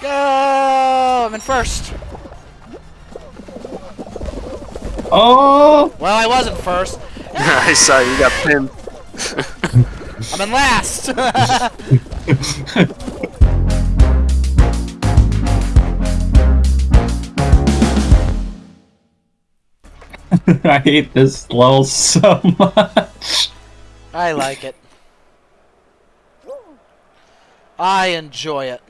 Go! I'm in first. Oh! Well, I wasn't first. I saw you got pinned. I'm in last. I hate this level so much. I like it. I enjoy it.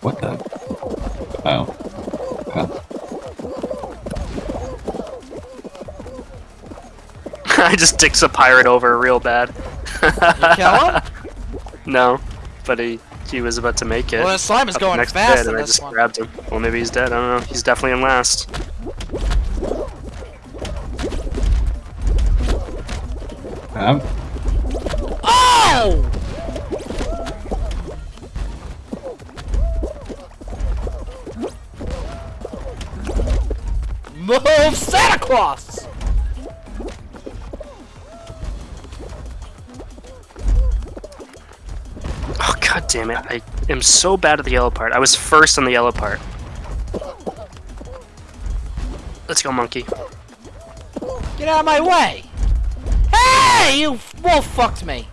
What the? Oh. Oh. I just dicks a pirate over real bad. You kill him? No, but he he was about to make it. Well, the slime is Up going next fast bed, in and I just one. grabbed him. Well, maybe he's dead. I don't know. He's definitely in last. Um, Move Santa Claus! Oh god damn it! I am so bad at the yellow part. I was first on the yellow part. Let's go, monkey. Get out of my way! Hey! You wolf fucked me!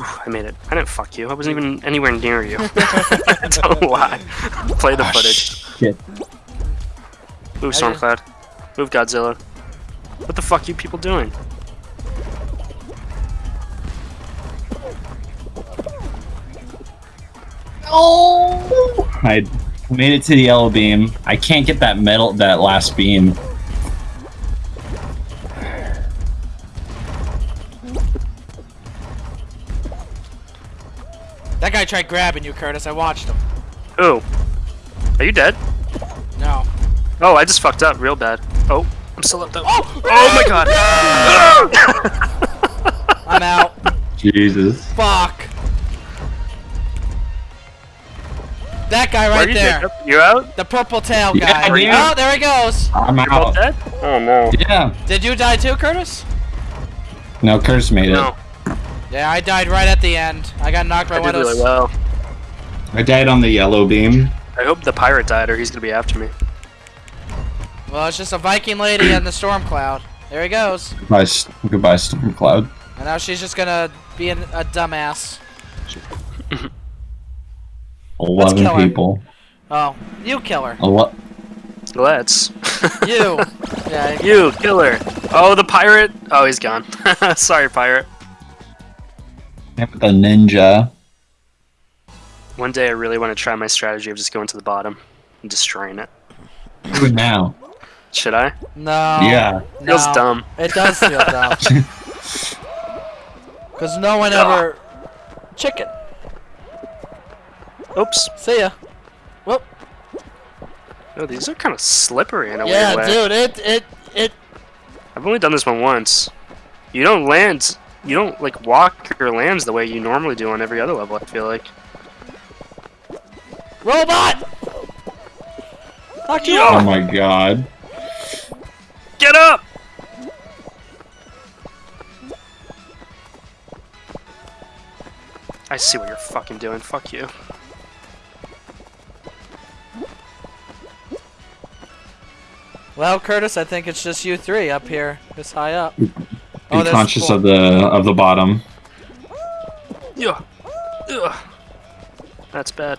Ooh, I made it. I didn't fuck you. I wasn't even anywhere near you. Don't lie. Play the ah, footage. Shit. Move Stormcloud. Move Godzilla. What the fuck you people doing? Oh! I made it to the yellow beam. I can't get that metal, that last beam. That guy tried grabbing you, Curtis. I watched him. Ooh. Are you dead? No. Oh, I just fucked up real bad. Oh, I'm still up though. Oh! Oh my god! I'm out. Jesus. Fuck. That guy right you, there. Jacob? You out? The purple tail Yeah, guy. yeah. Oh, there he goes. I'm You're out. dead? Oh no. Yeah. Did you die too, Curtis? No, Curtis made it. No, Yeah, I died right at the end. I got knocked by I one did of those. really well. I died on the yellow beam. I hope the pirate died or he's gonna be after me. Well, it's just a Viking lady and the storm cloud. There he goes. Goodbye, S- goodbye Stormcloud. And now she's just gonna be an, a dumbass. Eleven kill her. people. Oh, you kill her. Ele- Let's. You. yeah. you, killer. Oh, the pirate. Oh, he's gone. Sorry, pirate. And with the ninja. One day I really want to try my strategy of just going to the bottom and destroying it. Do it now. Should I? No. Yeah. Feels no. dumb. It does feel dumb. Cause no one ever. Ah. Chicken. Oops. See ya. Whoop. Oh, these are kind of slippery in a Yeah, weird way. Yeah, dude. It it it. I've only done this one once. You don't land. You don't like walk your lands the way you normally do on every other level. I feel like. Robot. Knocked you Oh my god. Get up! I see what you're fucking doing. Fuck you. Well, Curtis, I think it's just you three up here, this high up. Be Oh, conscious four. of the of the bottom. Yeah. Ugh. That's bad.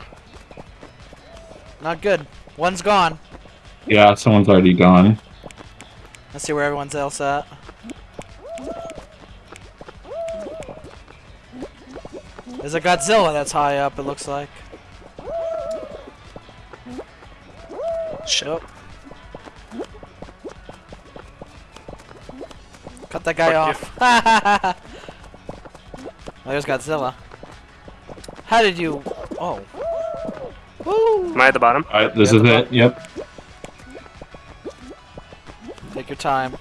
Not good. One's gone. Yeah, someone's already gone. Let's see where everyone's else at. There's a Godzilla that's high up, it looks like. Shit. Oh. Cut that guy Fuck off. There's Godzilla. How did you... Oh. Woo! Am I at the bottom? Alright, this is the it. Yep. Take your time.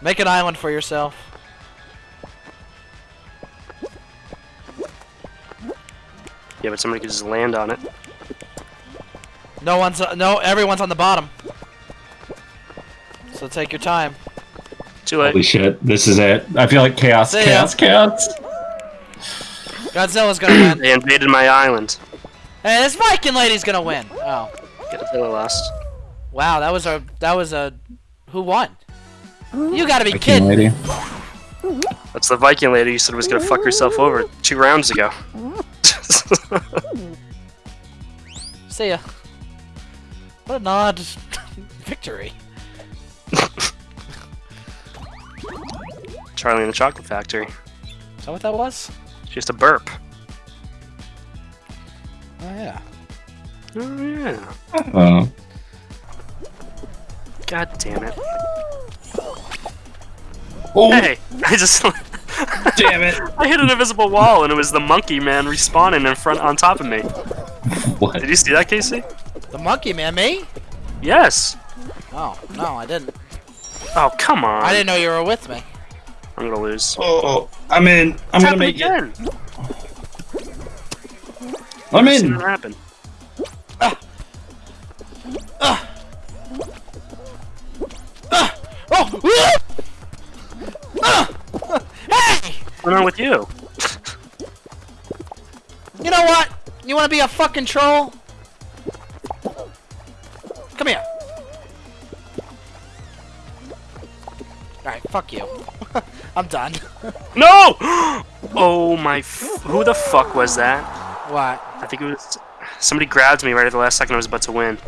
Make an island for yourself. Yeah, but somebody could just land on it. No one's... Uh, no, everyone's on the bottom. So take your time. Too late. Holy shit, this is it. I feel like chaos, See ya. chaos, chaos. Godzilla's gonna win. They invaded my island. Hey, this Viking lady's gonna win. Oh, Godzilla lost. wow, that was a that was a who won? You gotta be Viking kidding. lady. That's the Viking lady you said was gonna fuck herself over two rounds ago. See ya. What a nod victory. Charlie and the Chocolate Factory. Is that what that was? Just a burp. Oh yeah. Oh yeah. Uh, God damn it. oh, Hey, I just damn it. I hit an invisible wall and it was the monkey man respawning in front on top of me. What? Did you see that, Casey? The monkey man, me? Yes. Oh no, I didn't. Oh come on. I didn't know you were with me. I'm gonna lose. Oh, oh I'm in. I'm It's gonna make it. I'm seen in. happen. Ah. Ah. Ah. Oh! Ah! Hey! What's going on with you? You know what? You wanna be a fucking troll? Come here. Alright, fuck you. I'm done. No! Oh my! F- who the fuck was that? what? I think it was somebody grabbed me right at the last second I was about to win.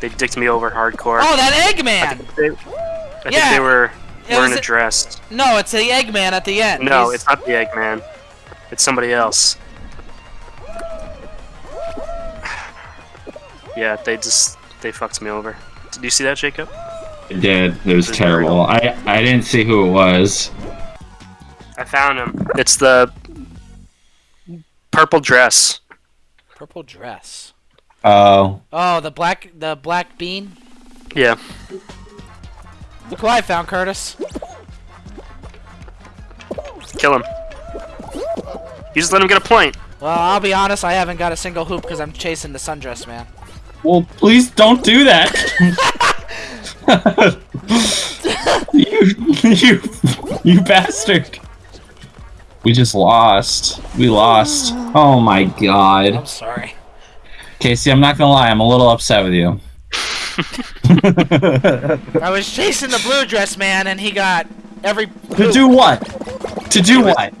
They dicked me over hardcore. Oh, that Eggman! They, I think they were It wearing was a a- dress. No, it's the Eggman at the end. No, He's- it's not the Eggman. It's somebody else. Yeah, they just they fucked me over. Did you see that, Jacob? It did. It was It's terrible. I I didn't see who it was. I found him. It's the purple dress. Purple dress. Oh, Oh, the black, the black bean. Yeah. Look who I found, Curtis. Kill him. You just let him get a point. Well, I'll be honest, I haven't got a single hoop because I'm chasing the sundress man. well, please don't do that. you, you, you bastard. We just lost. We lost. Oh my god. I'm sorry. Casey, I'm not gonna lie. I'm a little upset with you. I was chasing the blue dress man, and he got every. to do what? To do what?